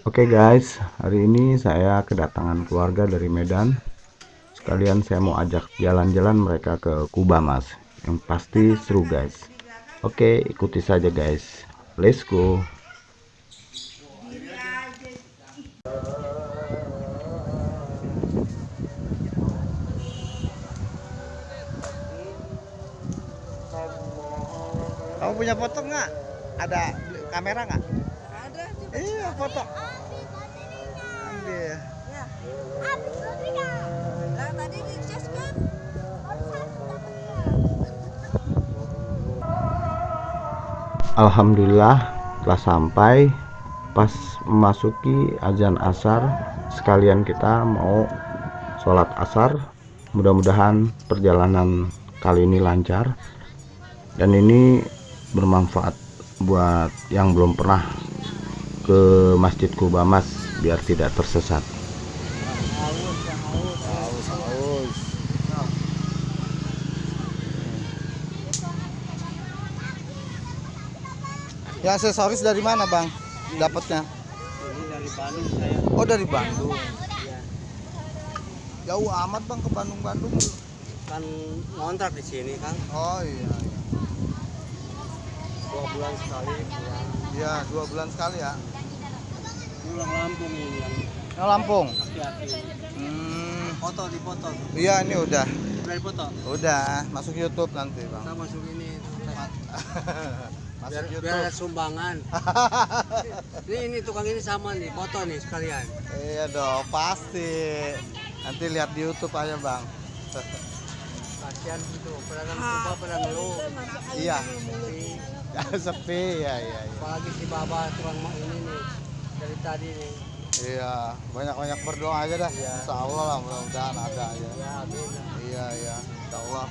Oke guys, hari ini saya kedatangan keluarga dari Medan. Sekalian saya mau ajak jalan-jalan mereka ke Kuba Mas. Yang pasti seru guys. Oke, ikuti saja guys. Let's go. Kamu punya foto nggak? Ada kamera nggak? Iya foto. Ambil. Alhamdulillah telah sampai pas memasuki azan asar sekalian kita mau sholat asar mudah-mudahan perjalanan kali ini lancar dan ini bermanfaat buat yang belum pernah ke Masjid Kuba Mas biar tidak tersesat. Ya aksesoris dari mana bang? Dapatnya? Ini dari Bandung saya. Oh dari Bandung. Jauh amat bang ke Bandung Bandung. Kan ngontrak di sini kan Oh iya. Iya. dua bulan sekali. Iya dua bulan sekali ya. Pulang Lampung ini yang Yang Lampung. hati-hati. Hmm. Foto di foto. Iya ini udah. Udah foto. Udah masuk YouTube nanti bang. Kita masuk ini. masuk Biar, YouTube. biar ada sumbangan. ini ini tukang ini sama nih foto nih sekalian. Iya dong pasti. Nanti lihat di YouTube aja bang. Kasihan gitu. Pedagang coba pada ngeluh. Iya. Sepi. Ya iya. iya. Apalagi si Baba tukang mak ini nih dari tadi nih. Iya, banyak-banyak berdoa aja dah. Insya Allah lah, mudah-mudahan ada ya. Ya amin. Iya, iya, Insya Allah.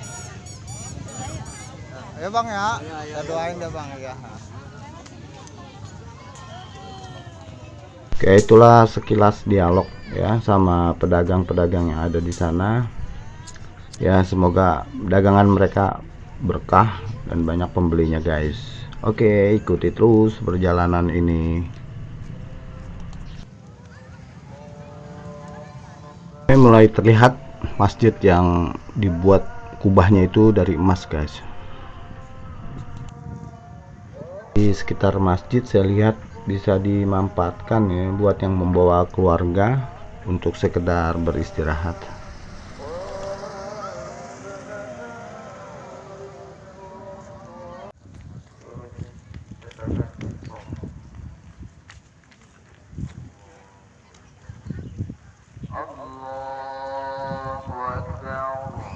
Ya bang ya, Iya, iya, kita iya. doain dah bang ya. Oke itulah sekilas dialog ya sama pedagang-pedagang yang ada di sana ya semoga dagangan mereka berkah dan banyak pembelinya guys. Oke ikuti terus perjalanan ini. Ini mulai terlihat masjid yang dibuat kubahnya itu dari emas guys. Di sekitar masjid saya lihat bisa dimanfaatkan ya buat yang membawa keluarga untuk sekedar beristirahat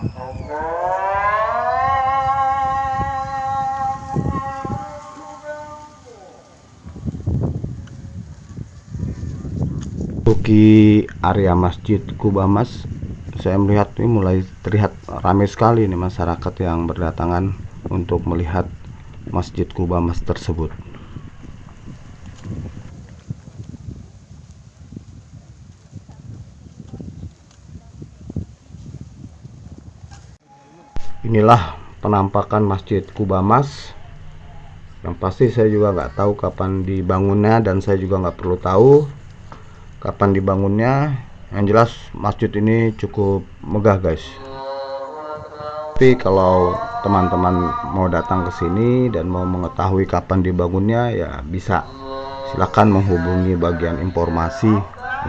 Memasuki area Masjid Kuba Mas saya melihat ini mulai terlihat ramai sekali nih masyarakat yang berdatangan untuk melihat Masjid Kuba Mas tersebut inilah penampakan Masjid Kuba Mas. Yang pasti saya juga nggak tahu kapan dibangunnya dan saya juga nggak perlu tahu kapan dibangunnya. Yang jelas masjid ini cukup megah guys. Tapi kalau teman-teman mau datang ke sini dan mau mengetahui kapan dibangunnya ya bisa. Silakan menghubungi bagian informasi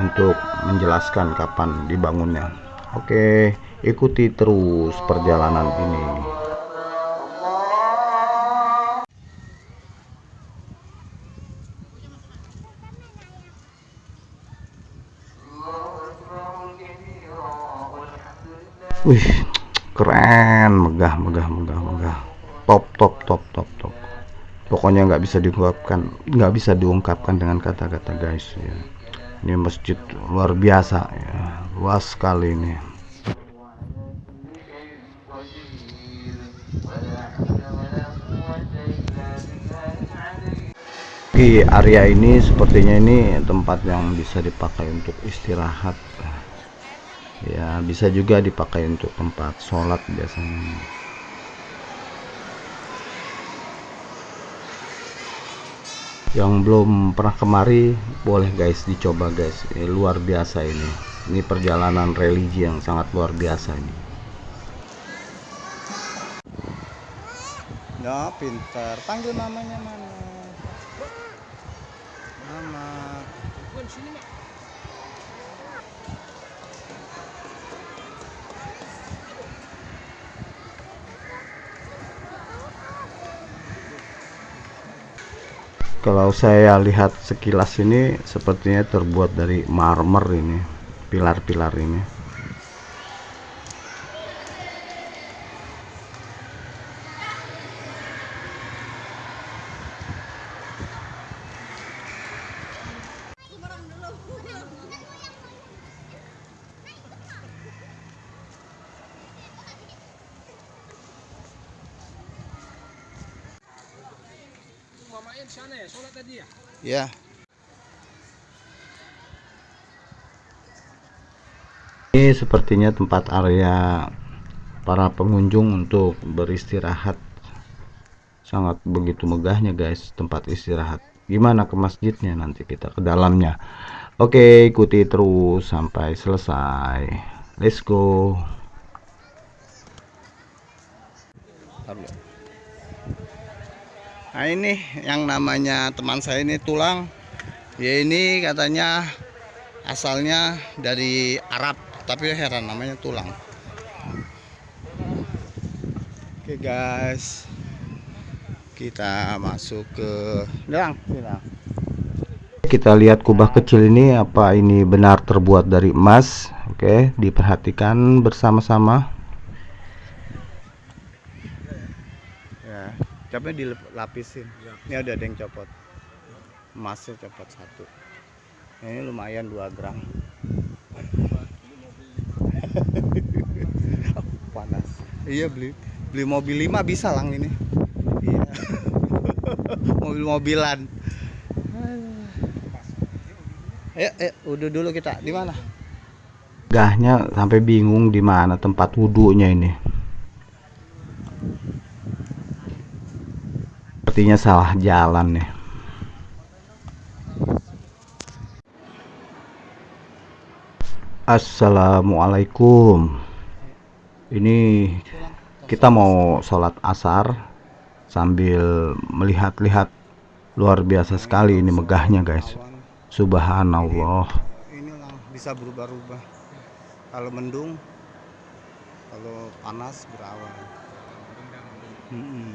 untuk menjelaskan kapan dibangunnya. Oke ikuti terus perjalanan ini Wih, keren, megah, megah, megah, megah. Top, top, top, top, top. Pokoknya nggak bisa diungkapkan, nggak bisa diungkapkan dengan kata-kata guys. Ya. Ini masjid luar biasa, ya. luas sekali ini. Di area ini sepertinya ini tempat yang bisa dipakai untuk istirahat. Ya bisa juga dipakai untuk tempat sholat biasanya. Yang belum pernah kemari boleh guys dicoba guys. Ini luar biasa ini. Ini perjalanan religi yang sangat luar biasa ini Ya, pintar. Panggil namanya mana? Mama. kalau saya lihat sekilas ini sepertinya terbuat dari marmer ini pilar-pilar ini Ya. ini sepertinya tempat area para pengunjung untuk beristirahat. Sangat begitu megahnya guys tempat istirahat. Gimana ke masjidnya nanti kita ke dalamnya? Oke ikuti terus sampai selesai. Let's go Nah ini yang namanya teman saya ini tulang. Ya ini katanya asalnya dari Arab, tapi heran namanya tulang. Oke guys, kita masuk ke bilang. kita lihat kubah kecil ini apa ini benar terbuat dari emas oke diperhatikan bersama-sama capnya dilapisin. Ini ada yang copot. Emasnya copot satu. Ini lumayan 2 gram. Panas. Iya beli beli mobil 5 bisa lang ini. Iya. Mobil-mobilan. Ayo, ayo, udah dulu kita. Di mana? gahnya sampai bingung di mana tempat wudhunya ini sepertinya salah jalan nih Assalamualaikum ini kita mau sholat asar sambil melihat-lihat luar biasa sekali ini megahnya guys subhanallah ini bisa berubah-ubah. Kalau mendung, kalau panas berawan. Mm-mm.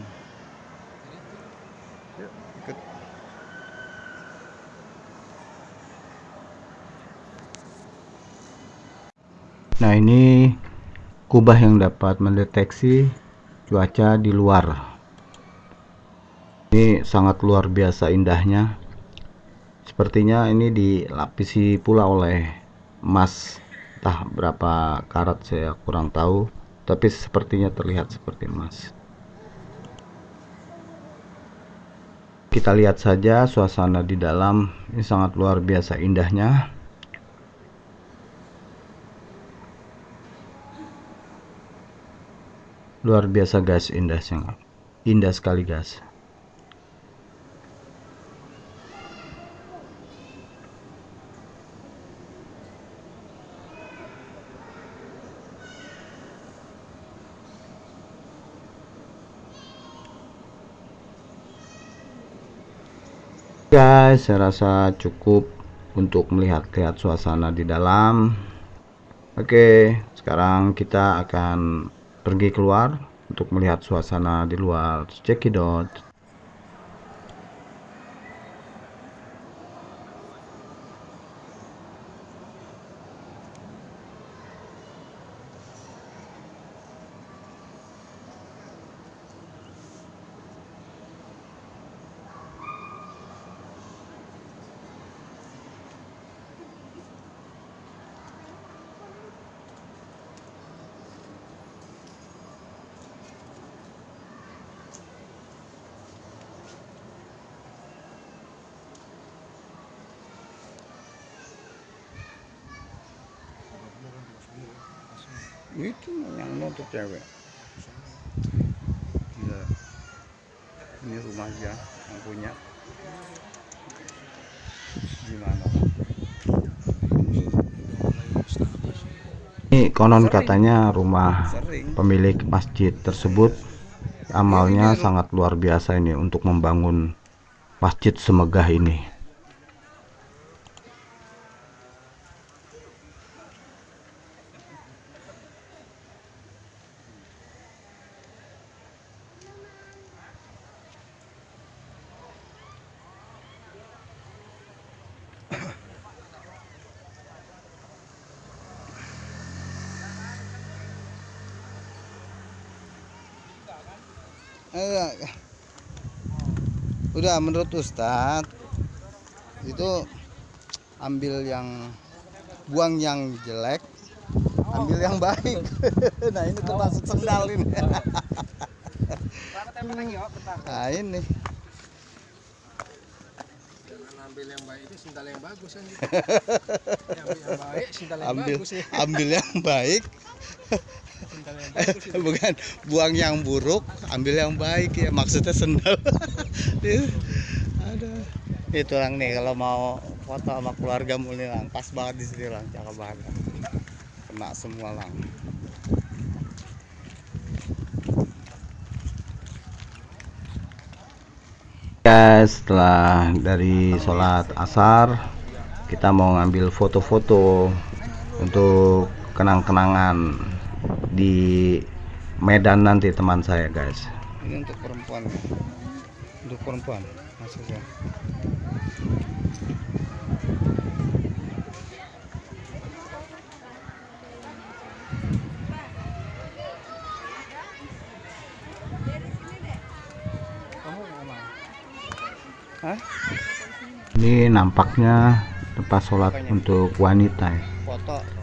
Nah ini kubah yang dapat mendeteksi cuaca di luar. Ini sangat luar biasa indahnya. Sepertinya ini dilapisi pula oleh emas. Entah berapa karat saya kurang tahu. Tapi sepertinya terlihat seperti emas. Kita lihat saja suasana di dalam. Ini sangat luar biasa indahnya. luar biasa guys indah sangat indah sekali guys guys saya rasa cukup untuk melihat-lihat suasana di dalam. Oke sekarang kita akan pergi keluar untuk melihat suasana di luar cekidot itu yang nuntut cewek Gila. ini rumah dia yang punya gimana ini konon Sering. katanya rumah Sering. pemilik masjid tersebut amalnya iya, iya, iya. sangat luar biasa ini untuk membangun masjid semegah ini udah menurut Ustadz itu ambil yang buang yang jelek ambil yang baik. Nah ini termasuk sendal ini. Nah ini. Ambil yang baik itu sendal yang bagus kan ambil yang baik sendal yang ambil bagus ya. ambil yang baik bukan buang yang buruk ambil yang baik ya maksudnya sendal ada itu lang nih kalau mau foto sama keluarga muli lang pas banget di sini lang cakep banget. Kena semua lang Guys, setelah dari sholat asar kita mau ngambil foto-foto untuk kenang-kenangan di Medan nanti teman saya guys. ini untuk perempuan untuk perempuan maksudnya? Hah? Ini nampaknya tempat sholat untuk wanita ya. foto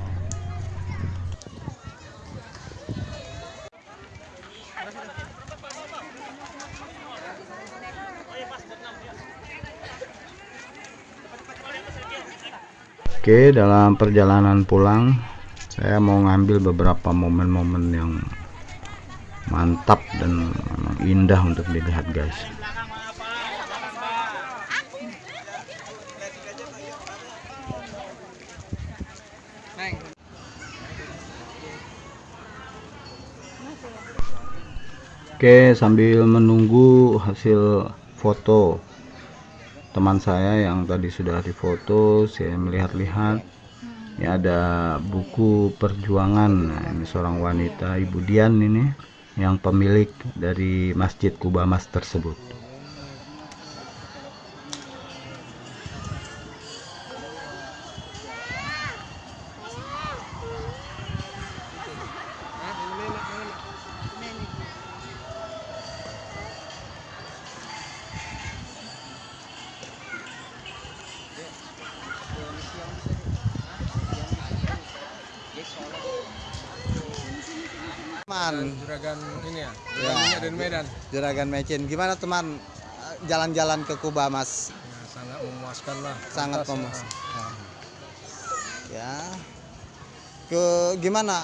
Oke, dalam perjalanan pulang saya mau ngambil beberapa momen-momen yang mantap dan indah untuk dilihat guys. Oke, sambil menunggu hasil foto teman saya yang tadi sudah difoto, saya melihat-lihat. Ini ada buku perjuangan. Nah, ini seorang wanita, Ibu Dian ini yang pemilik dari Masjid Kubamas tersebut. Teman juragan ini ya? Ya. juragannya dari Medan? Juragan mecin. Gimana teman jalan-jalan ke Kuba mas? Ya, sangat memuaskan lah. Sangat memuaskan ah. ya. Ke gimana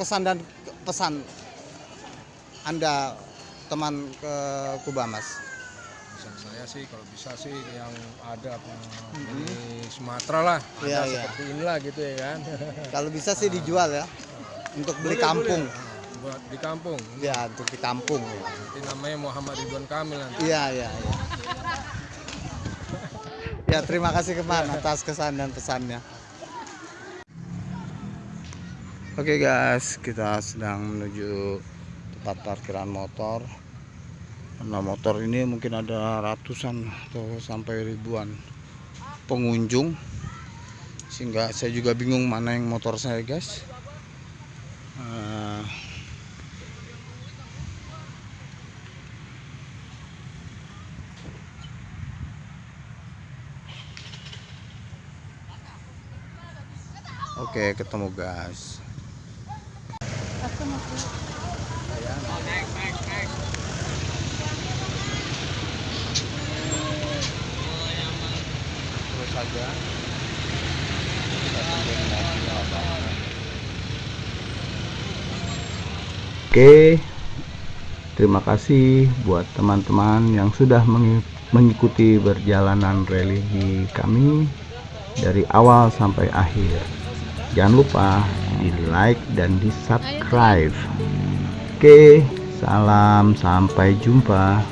kesan dan pesan anda teman ke Kuba mas? Pesan saya sih kalau bisa sih yang ada eh, di Sumatera lah. Ada Iya, iya. seperti inilah gitu ya kan. Kalau bisa sih dijual ya untuk beli Boleh, kampung. boleh. Buat di kampung ya untuk di kampung Nanti namanya Muhammad Ridwan Kamil nanti iya iya iya ya terima kasih keman atas kesan dan pesannya Oke guys, kita sedang menuju tempat parkiran motor. Karena motor ini mungkin ada ratusan atau sampai ribuan pengunjung. Sehingga saya juga bingung mana yang motor saya guys. Eh, Oke, ketemu guys. Terus saja. Oke, terima kasih buat teman-teman yang sudah mengi- mengikuti perjalanan religi kami dari awal sampai akhir. Jangan lupa di like dan di subscribe. Oke salam sampai jumpa